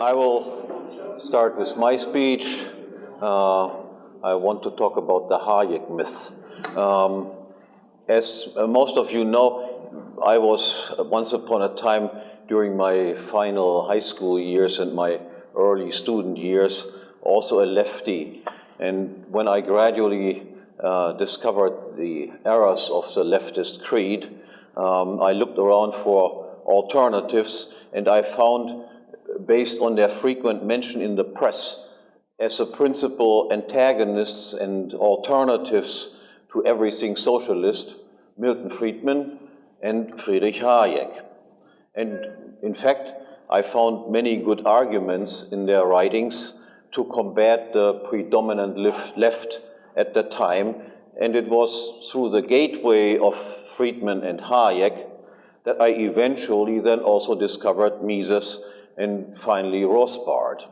I will start with my speech. Uh, I want to talk about the Hayek myth. Um, as uh, most of you know, I was uh, once upon a time during my final high school years and my early student years also a lefty. And when I gradually uh, discovered the errors of the leftist creed, um, I looked around for alternatives and I found, based on their frequent mention in the press, as the principal antagonists and alternatives to everything socialist, Milton Friedman and Friedrich Hayek. And in fact, I found many good arguments in their writings to combat the predominant left at that time, and it was through the gateway of Friedman and Hayek that I eventually then also discovered Mises and finally Rothbard.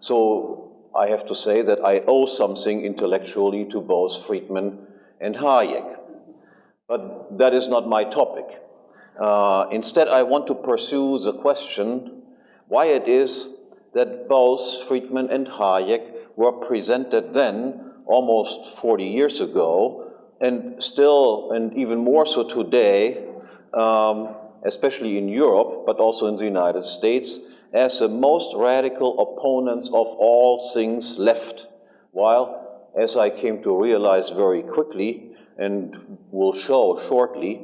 So I have to say that I owe something intellectually to both Friedman and Hayek. But that is not my topic. Uh, instead, I want to pursue the question why it is that both Friedman and Hayek were presented then, almost 40 years ago, and still, and even more so today, um, especially in Europe, but also in the United States, as the most radical opponents of all things left, while, as I came to realize very quickly, and will show shortly,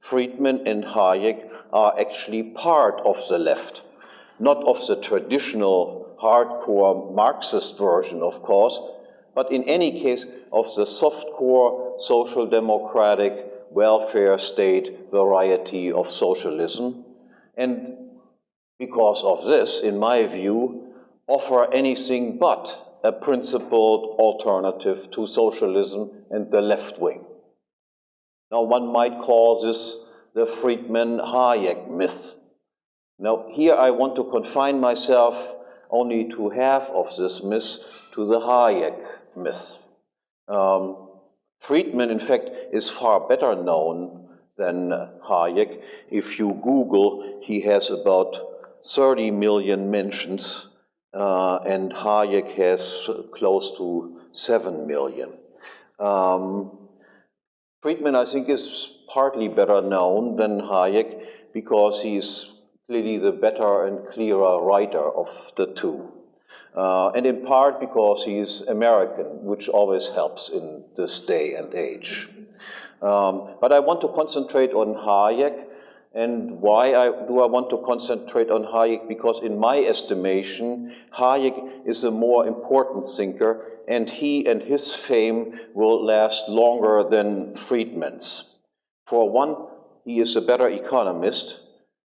Friedman and Hayek are actually part of the left, not of the traditional hardcore Marxist version, of course, but in any case of the softcore social democratic welfare state variety of socialism. And because of this, in my view, offer anything but a principled alternative to socialism and the left wing. Now, one might call this the Friedman-Hayek myth. Now, here I want to confine myself only to half of this myth, to the Hayek myth. Um, Friedman, in fact, is far better known than Hayek. If you Google, he has about 30 million mentions, uh, and Hayek has close to 7 million. Um, Friedman, I think, is partly better known than Hayek because he is clearly the better and clearer writer of the two. Uh, and in part because he's American, which always helps in this day and age. Um, but I want to concentrate on Hayek, and why I, do I want to concentrate on Hayek? Because in my estimation, Hayek is a more important thinker, and he and his fame will last longer than Friedman's. For one, he is a better economist,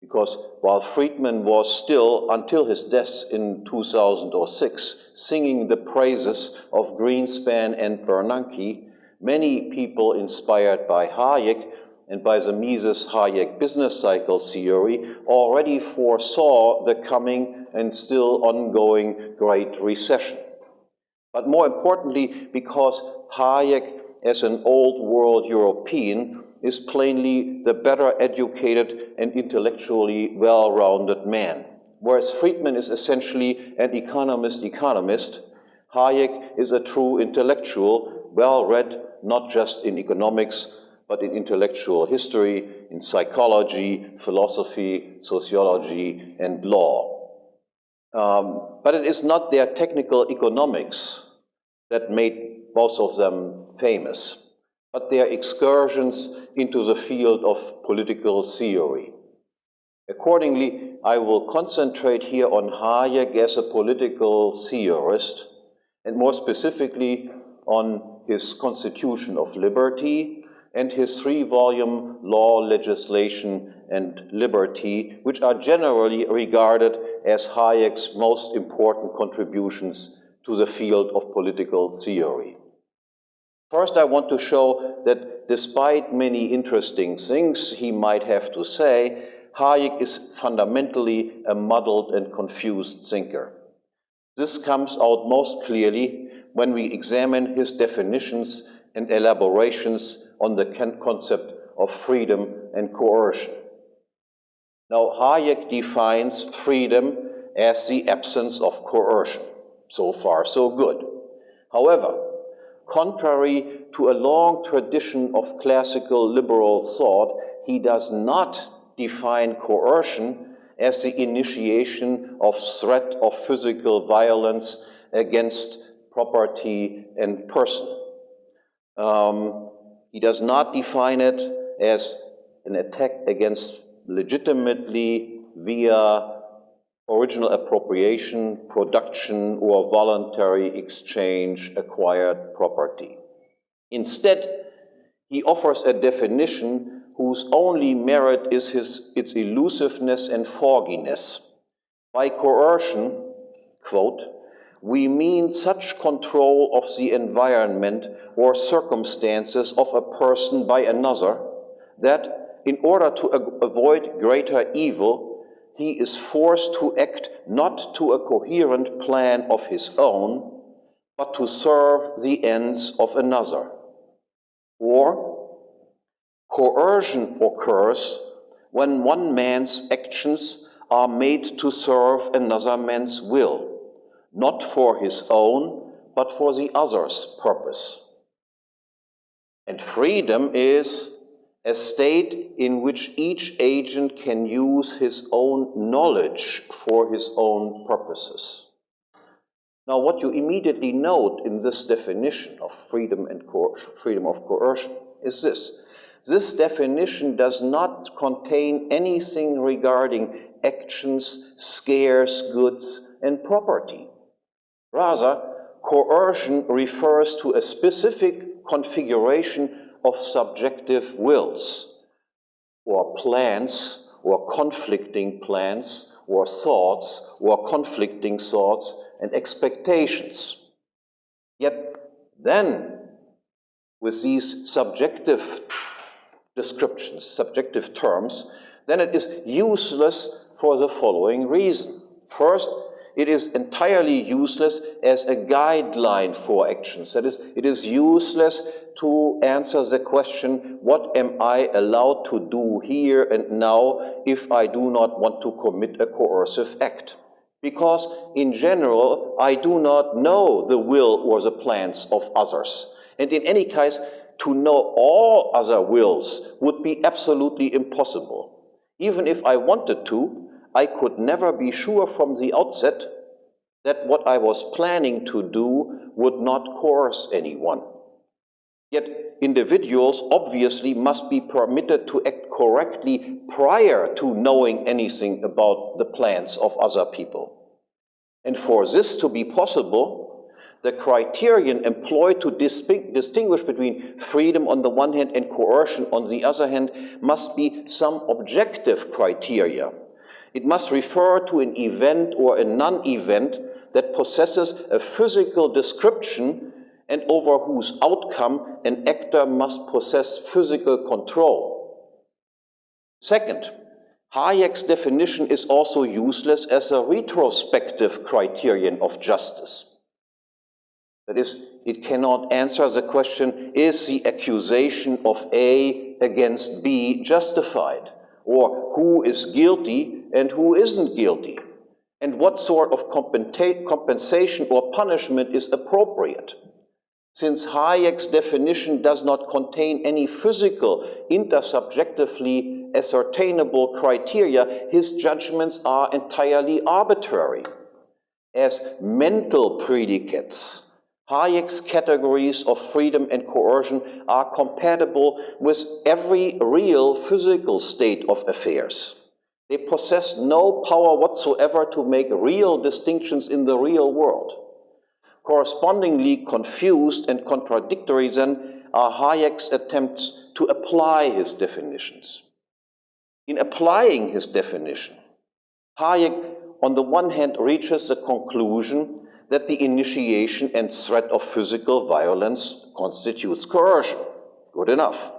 because while Friedman was still, until his death in 2006, singing the praises of Greenspan and Bernanke, many people inspired by Hayek and by the Mises-Hayek business cycle theory already foresaw the coming and still ongoing Great Recession. But more importantly, because Hayek, as an old world European, is plainly the better educated and intellectually well-rounded man. Whereas Friedman is essentially an economist-economist, Hayek is a true intellectual, well-read not just in economics, but in intellectual history, in psychology, philosophy, sociology, and law. Um, but it is not their technical economics that made both of them famous but their excursions into the field of political theory. Accordingly, I will concentrate here on Hayek as a political theorist, and more specifically on his Constitution of Liberty and his three-volume Law, Legislation, and Liberty, which are generally regarded as Hayek's most important contributions to the field of political theory. First, I want to show that despite many interesting things he might have to say, Hayek is fundamentally a muddled and confused thinker. This comes out most clearly when we examine his definitions and elaborations on the concept of freedom and coercion. Now, Hayek defines freedom as the absence of coercion. So far, so good. However, contrary to a long tradition of classical liberal thought, he does not define coercion as the initiation of threat of physical violence against property and person. Um, he does not define it as an attack against legitimately via original appropriation, production, or voluntary exchange acquired property. Instead, he offers a definition whose only merit is his, its elusiveness and fogginess. By coercion, quote, we mean such control of the environment or circumstances of a person by another that, in order to avoid greater evil, he is forced to act not to a coherent plan of his own, but to serve the ends of another. Or, coercion occurs when one man's actions are made to serve another man's will not for his own, but for the other's purpose. And freedom is a state in which each agent can use his own knowledge for his own purposes. Now, what you immediately note in this definition of freedom and freedom of coercion is this. This definition does not contain anything regarding actions, scarce goods, and property. Rather, coercion refers to a specific configuration of subjective wills, or plans, or conflicting plans, or thoughts, or conflicting thoughts and expectations. Yet then, with these subjective descriptions, subjective terms, then it is useless for the following reason. First, it is entirely useless as a guideline for actions. That is, it is useless to answer the question, what am I allowed to do here and now if I do not want to commit a coercive act? Because in general, I do not know the will or the plans of others. And in any case, to know all other wills would be absolutely impossible. Even if I wanted to, I could never be sure from the outset that what I was planning to do would not coerce anyone. Yet individuals obviously must be permitted to act correctly prior to knowing anything about the plans of other people. And for this to be possible, the criterion employed to distinguish between freedom on the one hand and coercion on the other hand must be some objective criteria it must refer to an event or a non-event that possesses a physical description and over whose outcome an actor must possess physical control. Second, Hayek's definition is also useless as a retrospective criterion of justice. That is, it cannot answer the question, is the accusation of A against B justified? Or who is guilty and who isn't guilty, and what sort of compensation or punishment is appropriate. Since Hayek's definition does not contain any physical, intersubjectively ascertainable criteria, his judgments are entirely arbitrary. As mental predicates, Hayek's categories of freedom and coercion are compatible with every real physical state of affairs. They possess no power whatsoever to make real distinctions in the real world. Correspondingly confused and contradictory then are Hayek's attempts to apply his definitions. In applying his definition, Hayek on the one hand reaches the conclusion that the initiation and threat of physical violence constitutes coercion. Good enough.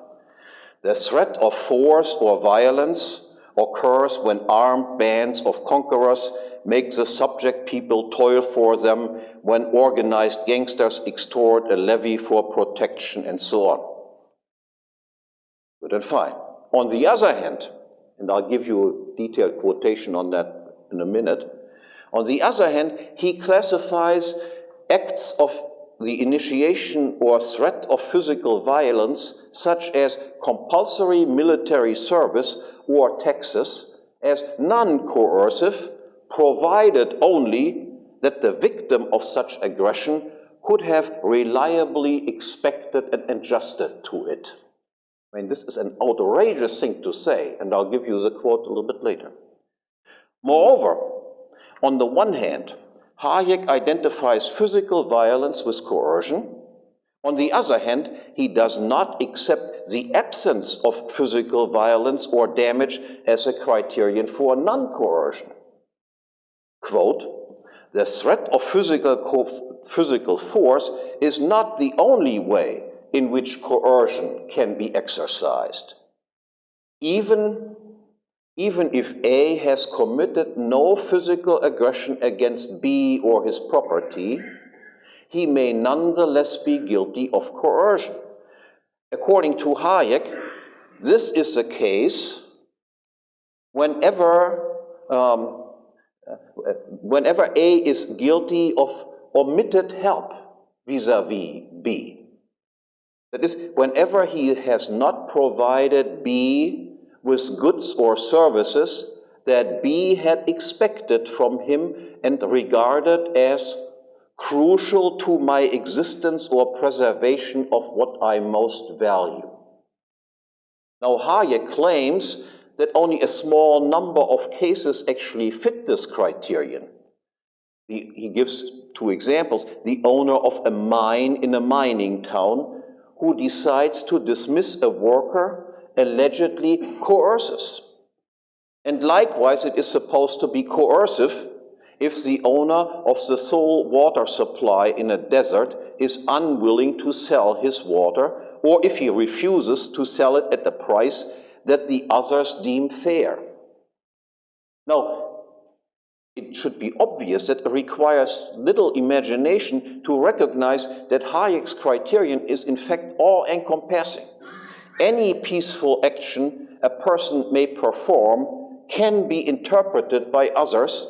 The threat of force or violence occurs when armed bands of conquerors make the subject people toil for them, when organized gangsters extort a levy for protection, and so on. Good and fine. On the other hand, and I'll give you a detailed quotation on that in a minute, On the other hand, he classifies acts of the initiation or threat of physical violence, such as compulsory military service or taxes, as non-coercive, provided only that the victim of such aggression could have reliably expected and adjusted to it. I mean, this is an outrageous thing to say, and I'll give you the quote a little bit later. Moreover, on the one hand, Hayek identifies physical violence with coercion. On the other hand, he does not accept the absence of physical violence or damage as a criterion for non-coercion. Quote, the threat of physical, physical force is not the only way in which coercion can be exercised. Even even if A has committed no physical aggression against B or his property, he may nonetheless be guilty of coercion. According to Hayek, this is the case whenever, um, whenever A is guilty of omitted help vis-a-vis -vis B. That is, whenever he has not provided B with goods or services that B had expected from him and regarded as crucial to my existence or preservation of what I most value. Now Hayek claims that only a small number of cases actually fit this criterion. He, he gives two examples. The owner of a mine in a mining town who decides to dismiss a worker allegedly coerces. And likewise, it is supposed to be coercive if the owner of the sole water supply in a desert is unwilling to sell his water, or if he refuses to sell it at the price that the others deem fair. Now, it should be obvious that it requires little imagination to recognize that Hayek's criterion is in fact all-encompassing any peaceful action a person may perform can be interpreted by others,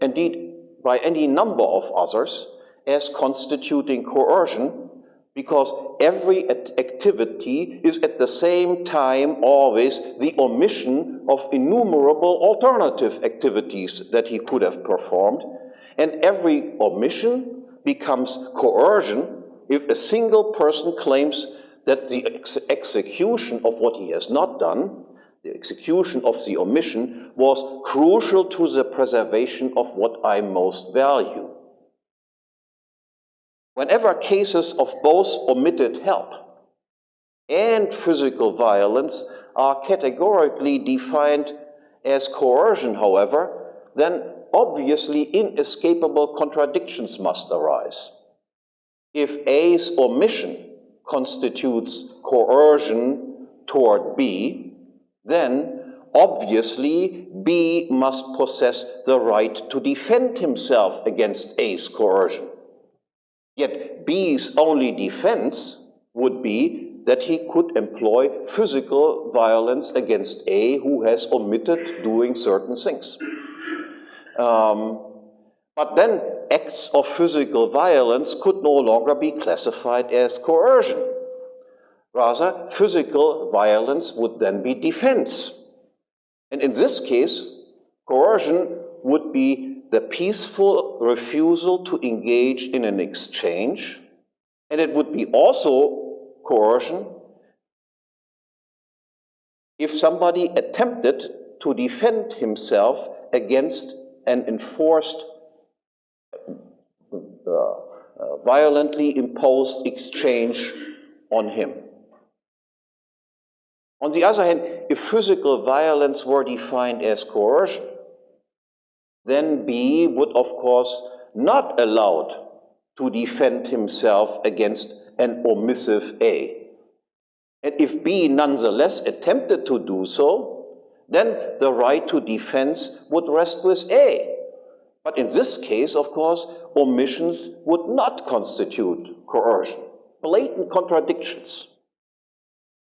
indeed by any number of others, as constituting coercion, because every activity is at the same time always the omission of innumerable alternative activities that he could have performed, and every omission becomes coercion if a single person claims that the ex execution of what he has not done, the execution of the omission, was crucial to the preservation of what I most value. Whenever cases of both omitted help and physical violence are categorically defined as coercion, however, then obviously inescapable contradictions must arise. If A's omission constitutes coercion toward B, then obviously B must possess the right to defend himself against A's coercion. Yet B's only defense would be that he could employ physical violence against A who has omitted doing certain things. Um, but then acts of physical violence could no longer be classified as coercion. Rather, physical violence would then be defense. And in this case, coercion would be the peaceful refusal to engage in an exchange, and it would be also coercion if somebody attempted to defend himself against an enforced uh, uh, violently imposed exchange on him. On the other hand, if physical violence were defined as coercion, then B would, of course, not allowed to defend himself against an omissive A. And if B nonetheless attempted to do so, then the right to defense would rest with A. But in this case, of course, omissions would not constitute coercion. Blatant contradictions.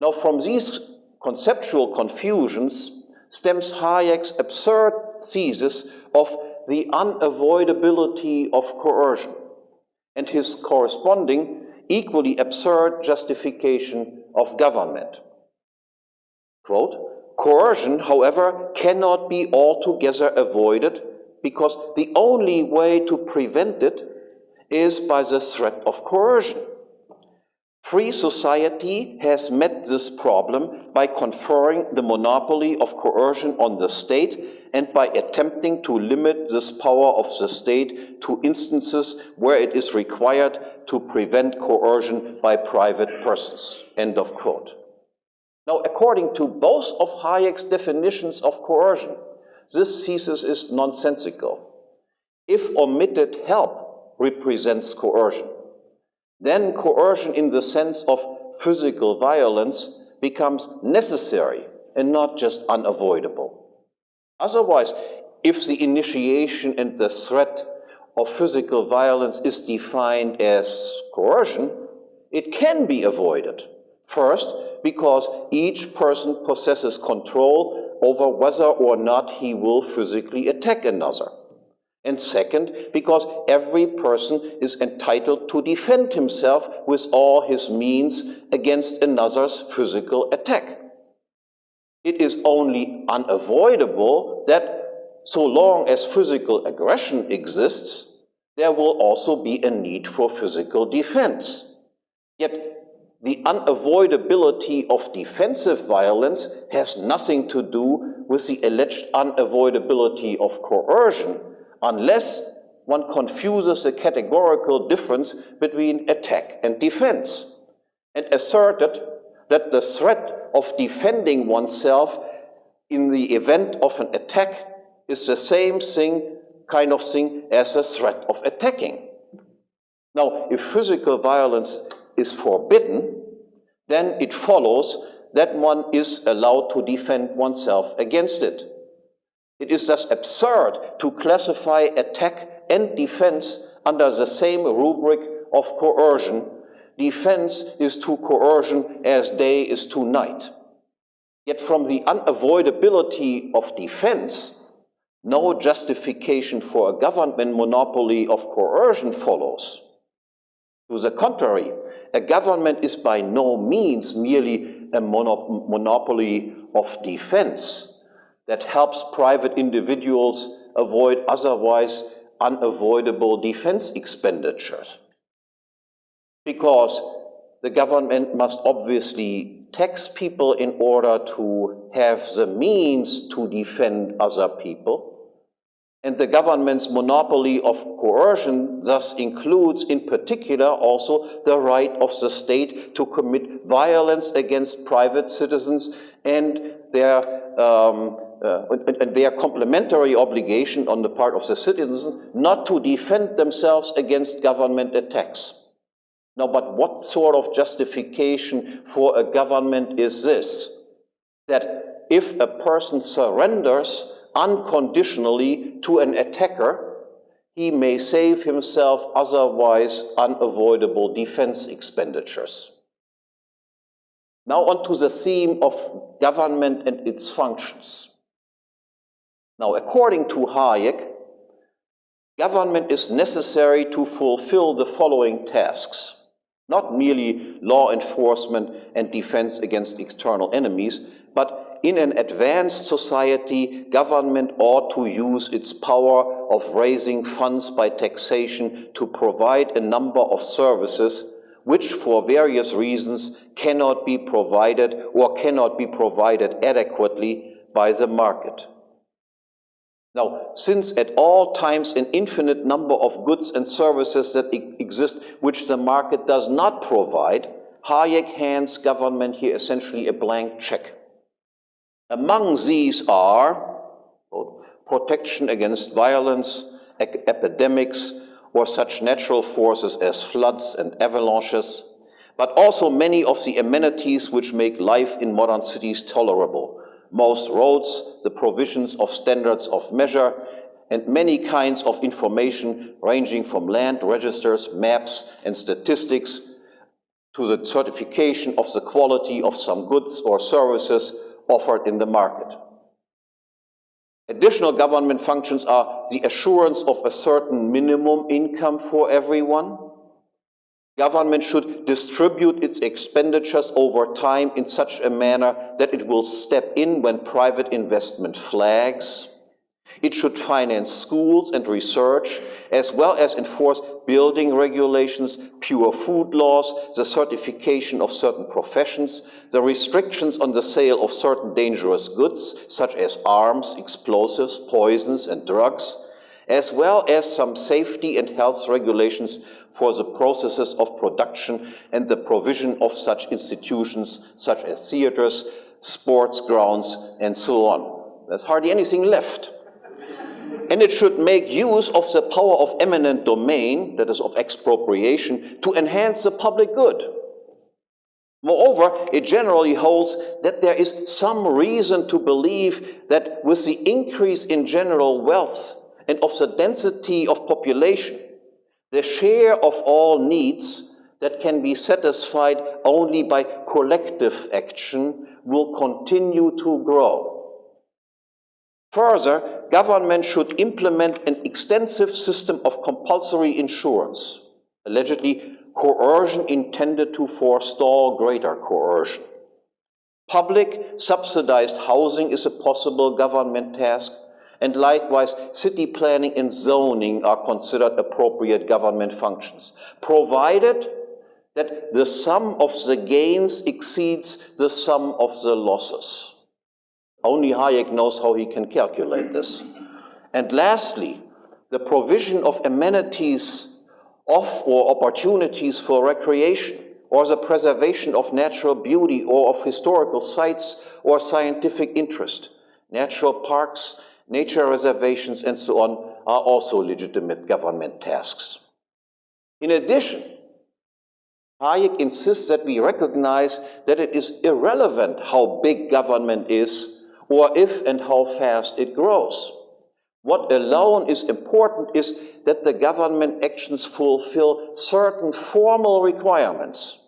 Now, from these conceptual confusions stems Hayek's absurd thesis of the unavoidability of coercion and his corresponding, equally absurd justification of government. Quote, coercion, however, cannot be altogether avoided because the only way to prevent it is by the threat of coercion. Free society has met this problem by conferring the monopoly of coercion on the state and by attempting to limit this power of the state to instances where it is required to prevent coercion by private persons. End of quote. Now, according to both of Hayek's definitions of coercion, this thesis is nonsensical. If omitted help represents coercion, then coercion in the sense of physical violence becomes necessary and not just unavoidable. Otherwise, if the initiation and the threat of physical violence is defined as coercion, it can be avoided. First, because each person possesses control over whether or not he will physically attack another. And second, because every person is entitled to defend himself with all his means against another's physical attack. It is only unavoidable that so long as physical aggression exists, there will also be a need for physical defense. Yet the unavoidability of defensive violence has nothing to do with the alleged unavoidability of coercion, unless one confuses the categorical difference between attack and defense, and asserted that the threat of defending oneself in the event of an attack is the same thing, kind of thing, as a threat of attacking. Now, if physical violence is forbidden, then it follows that one is allowed to defend oneself against it. It is thus absurd to classify attack and defense under the same rubric of coercion. Defense is to coercion as day is to night. Yet from the unavoidability of defense, no justification for a government monopoly of coercion follows. To the contrary, a government is by no means merely a monopoly of defense that helps private individuals avoid otherwise unavoidable defense expenditures. Because the government must obviously tax people in order to have the means to defend other people. And the government's monopoly of coercion thus includes, in particular, also the right of the state to commit violence against private citizens and their um, uh, and their complementary obligation on the part of the citizens not to defend themselves against government attacks. Now, but what sort of justification for a government is this? That if a person surrenders unconditionally to an attacker, he may save himself otherwise unavoidable defense expenditures. Now on to the theme of government and its functions. Now, according to Hayek, government is necessary to fulfill the following tasks. Not merely law enforcement and defense against external enemies, but in an advanced society, government ought to use its power of raising funds by taxation to provide a number of services which for various reasons cannot be provided or cannot be provided adequately by the market. Now, since at all times an infinite number of goods and services that exist which the market does not provide, Hayek hands government here essentially a blank check. Among these are protection against violence, epidemics, or such natural forces as floods and avalanches, but also many of the amenities which make life in modern cities tolerable, most roads, the provisions of standards of measure, and many kinds of information ranging from land registers, maps, and statistics to the certification of the quality of some goods or services offered in the market. Additional government functions are the assurance of a certain minimum income for everyone. Government should distribute its expenditures over time in such a manner that it will step in when private investment flags. It should finance schools and research, as well as enforce building regulations, pure food laws, the certification of certain professions, the restrictions on the sale of certain dangerous goods, such as arms, explosives, poisons, and drugs, as well as some safety and health regulations for the processes of production and the provision of such institutions, such as theaters, sports grounds, and so on. There's hardly anything left and it should make use of the power of eminent domain, that is of expropriation, to enhance the public good. Moreover, it generally holds that there is some reason to believe that with the increase in general wealth and of the density of population, the share of all needs that can be satisfied only by collective action will continue to grow. Further, government should implement an extensive system of compulsory insurance, allegedly coercion intended to forestall greater coercion. Public subsidized housing is a possible government task, and likewise city planning and zoning are considered appropriate government functions, provided that the sum of the gains exceeds the sum of the losses. Only Hayek knows how he can calculate this. And lastly, the provision of amenities of or opportunities for recreation or the preservation of natural beauty or of historical sites or scientific interest. Natural parks, nature reservations, and so on are also legitimate government tasks. In addition, Hayek insists that we recognize that it is irrelevant how big government is or if and how fast it grows. What alone is important is that the government actions fulfill certain formal requirements.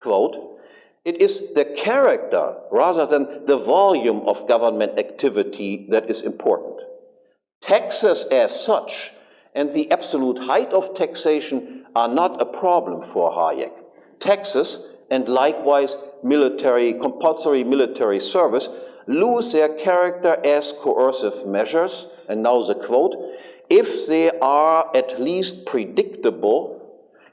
Quote, it is the character rather than the volume of government activity that is important. Taxes as such and the absolute height of taxation are not a problem for Hayek. Taxes and likewise military, compulsory military service lose their character as coercive measures, and now the quote, if they are at least predictable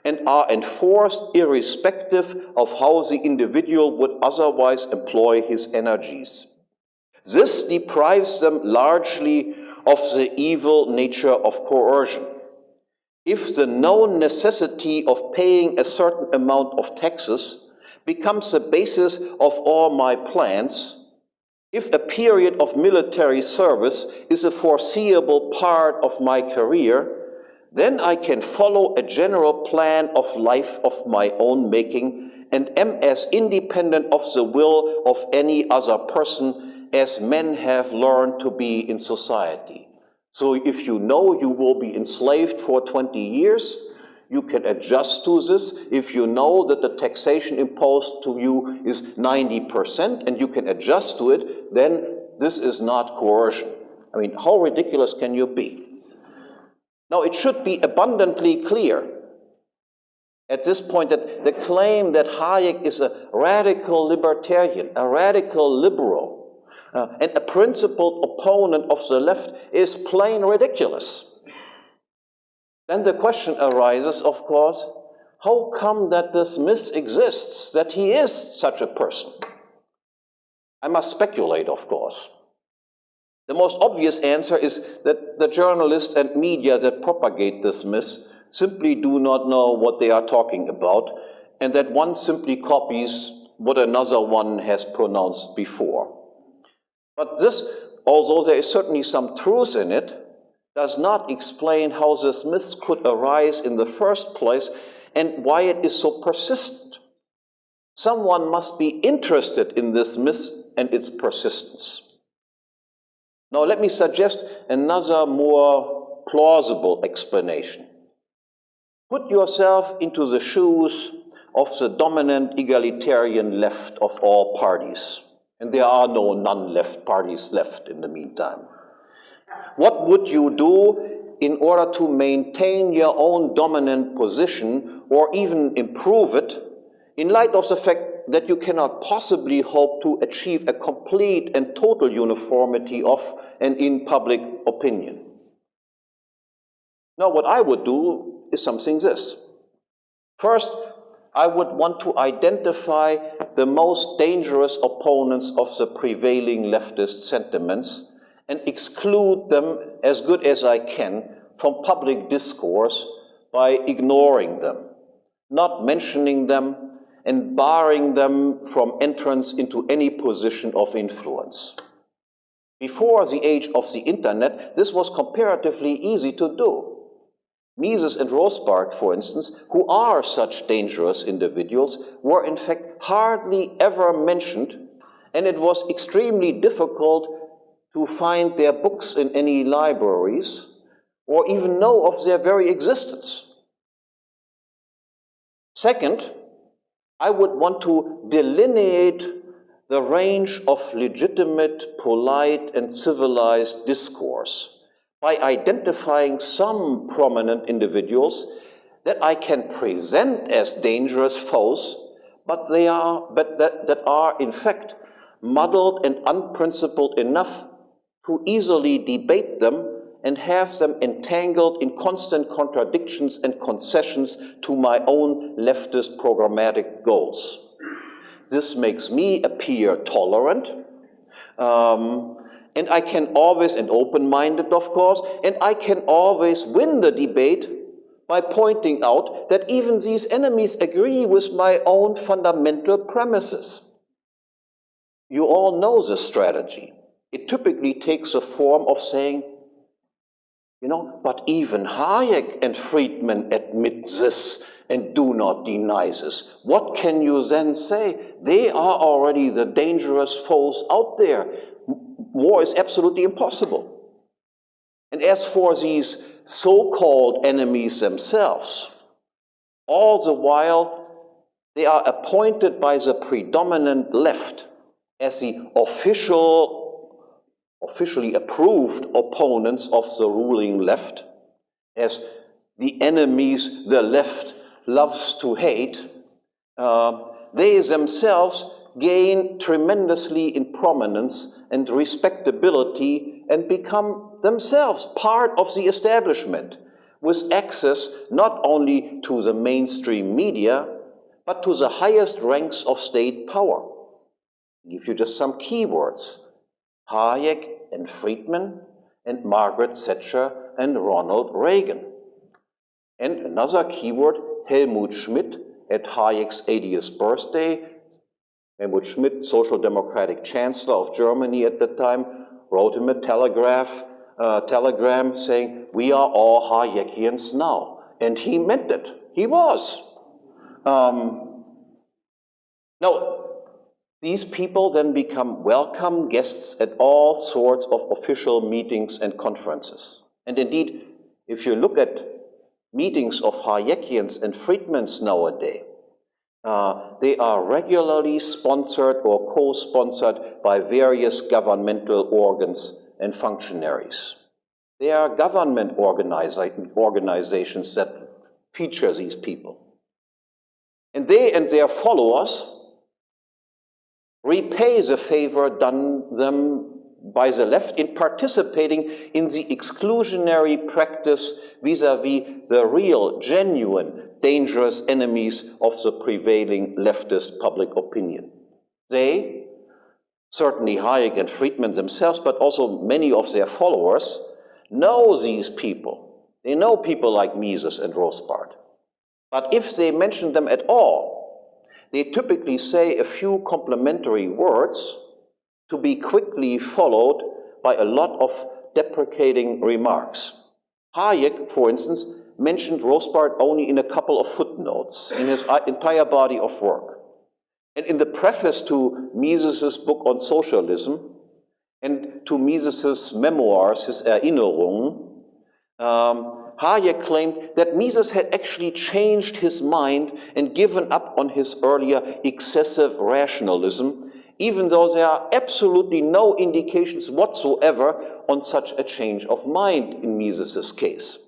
and are enforced irrespective of how the individual would otherwise employ his energies. This deprives them largely of the evil nature of coercion. If the known necessity of paying a certain amount of taxes becomes the basis of all my plans, if a period of military service is a foreseeable part of my career, then I can follow a general plan of life of my own making and am as independent of the will of any other person as men have learned to be in society. So if you know you will be enslaved for 20 years, you can adjust to this. If you know that the taxation imposed to you is 90% and you can adjust to it, then this is not coercion. I mean, how ridiculous can you be? Now, it should be abundantly clear at this point that the claim that Hayek is a radical libertarian, a radical liberal, uh, and a principled opponent of the left is plain ridiculous. Then the question arises, of course, how come that this myth exists, that he is such a person? I must speculate, of course. The most obvious answer is that the journalists and media that propagate this myth simply do not know what they are talking about, and that one simply copies what another one has pronounced before. But this, although there is certainly some truth in it, does not explain how this myth could arise in the first place and why it is so persistent. Someone must be interested in this myth and its persistence. Now let me suggest another more plausible explanation. Put yourself into the shoes of the dominant egalitarian left of all parties. And there are no non-left parties left in the meantime. What would you do in order to maintain your own dominant position or even improve it in light of the fact that you cannot possibly hope to achieve a complete and total uniformity of and in public opinion? Now, what I would do is something this. First, I would want to identify the most dangerous opponents of the prevailing leftist sentiments and exclude them as good as I can from public discourse by ignoring them, not mentioning them, and barring them from entrance into any position of influence. Before the age of the internet, this was comparatively easy to do. Mises and Rothbard, for instance, who are such dangerous individuals, were in fact hardly ever mentioned, and it was extremely difficult to find their books in any libraries or even know of their very existence. Second, I would want to delineate the range of legitimate, polite, and civilized discourse by identifying some prominent individuals that I can present as dangerous foes, but they are, but that, that are in fact muddled and unprincipled enough to easily debate them and have them entangled in constant contradictions and concessions to my own leftist programmatic goals. This makes me appear tolerant, um, and I can always, and open-minded of course, and I can always win the debate by pointing out that even these enemies agree with my own fundamental premises. You all know this strategy. It typically takes the form of saying, you know, but even Hayek and Friedman admit this and do not deny this. What can you then say? They are already the dangerous foes out there. War is absolutely impossible. And as for these so-called enemies themselves, all the while they are appointed by the predominant left as the official officially approved opponents of the ruling left as the enemies the left loves to hate, uh, they themselves gain tremendously in prominence and respectability and become themselves part of the establishment with access not only to the mainstream media, but to the highest ranks of state power. I'll give you just some keywords. Hayek and Friedman, and Margaret Thatcher and Ronald Reagan. And another keyword, Helmut Schmidt, at Hayek's 80th birthday. Helmut Schmidt, Social Democratic Chancellor of Germany at the time, wrote him a telegraph, uh, telegram saying, we are all Hayekians now. And he meant it. He was. Um, now, these people then become welcome guests at all sorts of official meetings and conferences. And indeed, if you look at meetings of Hayekians and Friedmans nowadays, uh, they are regularly sponsored or co-sponsored by various governmental organs and functionaries. They are government organiza organizations that feature these people. And they and their followers repay the favor done them by the left in participating in the exclusionary practice vis-a-vis -vis the real, genuine, dangerous enemies of the prevailing leftist public opinion. They, certainly Hayek and Friedman themselves, but also many of their followers, know these people. They know people like Mises and Rothbard. But if they mention them at all, they typically say a few complimentary words to be quickly followed by a lot of deprecating remarks. Hayek, for instance, mentioned Rothbard only in a couple of footnotes in his entire body of work. And in the preface to Mises' book on socialism and to Mises' memoirs, his Erinnerungen, um, Hayek claimed that Mises had actually changed his mind and given up on his earlier excessive rationalism, even though there are absolutely no indications whatsoever on such a change of mind in Mises's case.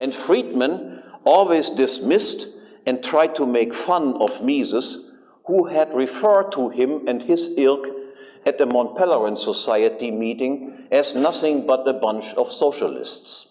And Friedman always dismissed and tried to make fun of Mises, who had referred to him and his ilk at the Mont Pelerin Society meeting as nothing but a bunch of socialists.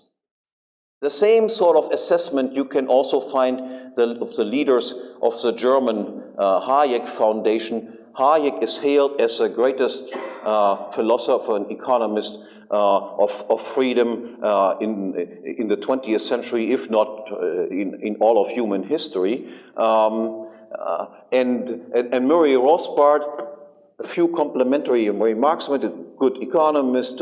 The same sort of assessment you can also find the, of the leaders of the German uh, Hayek Foundation. Hayek is hailed as the greatest uh, philosopher and economist uh, of, of, freedom uh, in, in the 20th century, if not uh, in, in all of human history. Um, uh, and, and, and, Murray Rothbard, a few complimentary remarks, a good economist,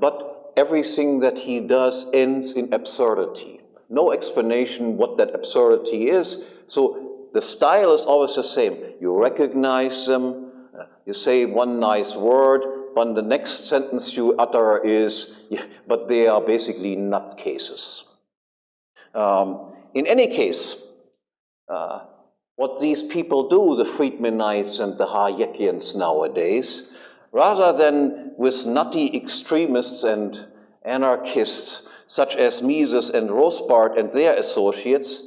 but everything that he does ends in absurdity. No explanation what that absurdity is. So the style is always the same. You recognize them, you say one nice word, but the next sentence you utter is, yeah, but they are basically nutcases. Um, in any case, uh, what these people do, the Friedmanites and the Hayekians nowadays, rather than with nutty extremists and anarchists such as Mises and Rothbard and their associates,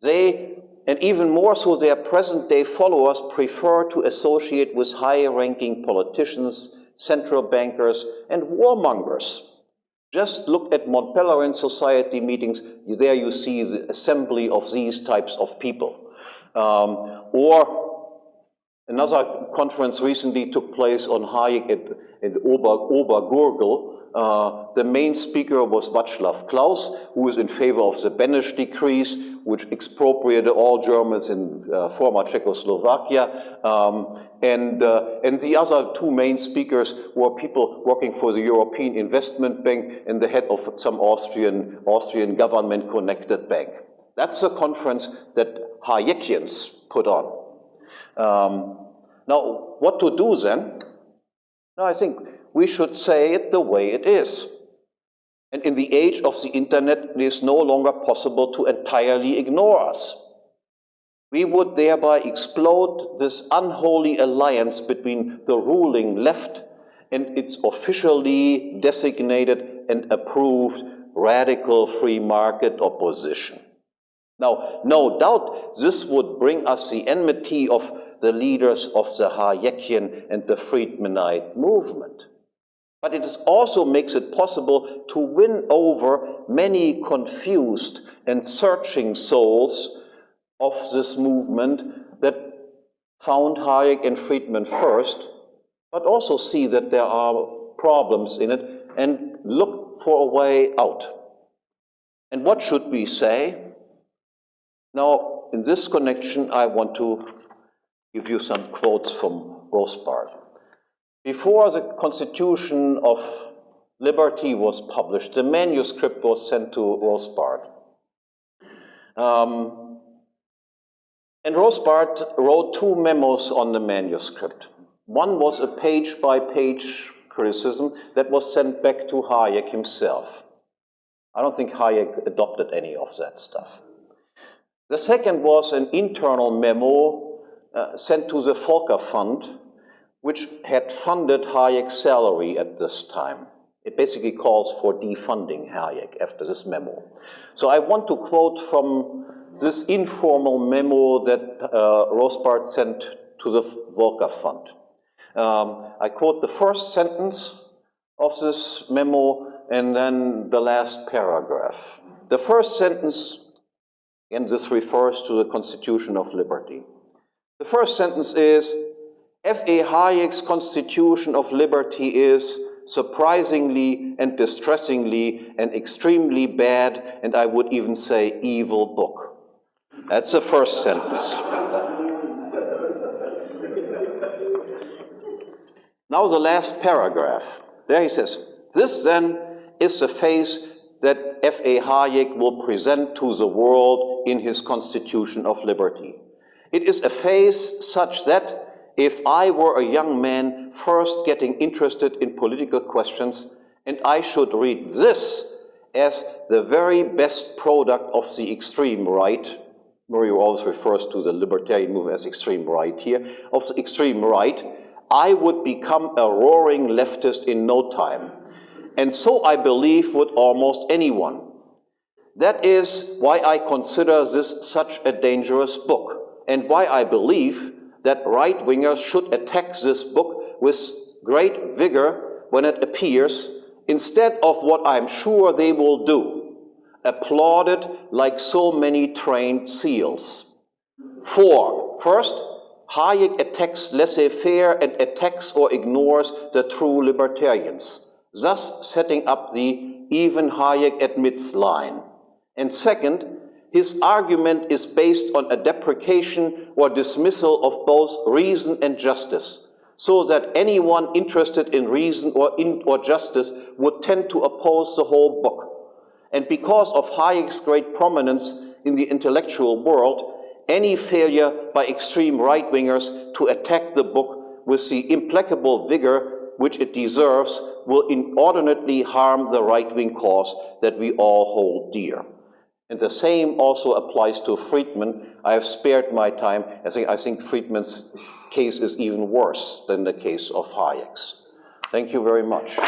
they and even more so their present-day followers prefer to associate with high-ranking politicians, central bankers, and warmongers. Just look at Mont Pelerin Society meetings. There you see the assembly of these types of people. Um, or another conference recently took place on Hayek at, at Ober, Obergurgl, uh, the main speaker was Václav Klaus, who was in favor of the Beneš decrees, which expropriated all Germans in uh, former Czechoslovakia. Um, and, uh, and the other two main speakers were people working for the European Investment Bank and the head of some Austrian, Austrian government-connected bank. That's the conference that Hayekians put on. Um, now, what to do then? Now, I think we should say it the way it is. And in the age of the internet, it is no longer possible to entirely ignore us. We would thereby explode this unholy alliance between the ruling left and its officially designated and approved radical free market opposition. Now, no doubt this would bring us the enmity of the leaders of the Hayekian and the Friedmanite movement but it also makes it possible to win over many confused and searching souls of this movement that found Hayek and Friedman first, but also see that there are problems in it and look for a way out. And what should we say? Now, in this connection, I want to give you some quotes from Rothbard. Before the Constitution of Liberty was published, the manuscript was sent to Rothbard. Um, and Rothbard wrote two memos on the manuscript. One was a page-by-page -page criticism that was sent back to Hayek himself. I don't think Hayek adopted any of that stuff. The second was an internal memo uh, sent to the Volker Fund which had funded Hayek's salary at this time. It basically calls for defunding Hayek after this memo. So I want to quote from this informal memo that uh, Rothbard sent to the Volker Fund. Um, I quote the first sentence of this memo and then the last paragraph. The first sentence, and this refers to the Constitution of Liberty. The first sentence is, F.A. Hayek's Constitution of Liberty is surprisingly and distressingly an extremely bad, and I would even say evil book. That's the first sentence. Now the last paragraph. There he says, this then is the face F.A. Hayek will present to the world in his Constitution of Liberty. It is a face such that if I were a young man first getting interested in political questions and I should read this as the very best product of the extreme right, Murray always refers to the libertarian movement as extreme right here, of the extreme right, I would become a roaring leftist in no time. And so I believe would almost anyone. That is why I consider this such a dangerous book, and why I believe that right-wingers should attack this book with great vigor when it appears, instead of what I'm sure they will do, applaud it like so many trained seals. Four, first, Hayek attacks laissez-faire and attacks or ignores the true libertarians, thus setting up the even Hayek admits line. And second, his argument is based on a deprecation or dismissal of both reason and justice, so that anyone interested in reason or, in, or justice would tend to oppose the whole book. And because of Hayek's great prominence in the intellectual world, any failure by extreme right-wingers to attack the book with the implacable vigor which it deserves will inordinately harm the right-wing cause that we all hold dear. And the same also applies to Friedman. I have spared my time. I think, I think Friedman's case is even worse than the case of Hayek's. Thank you very much.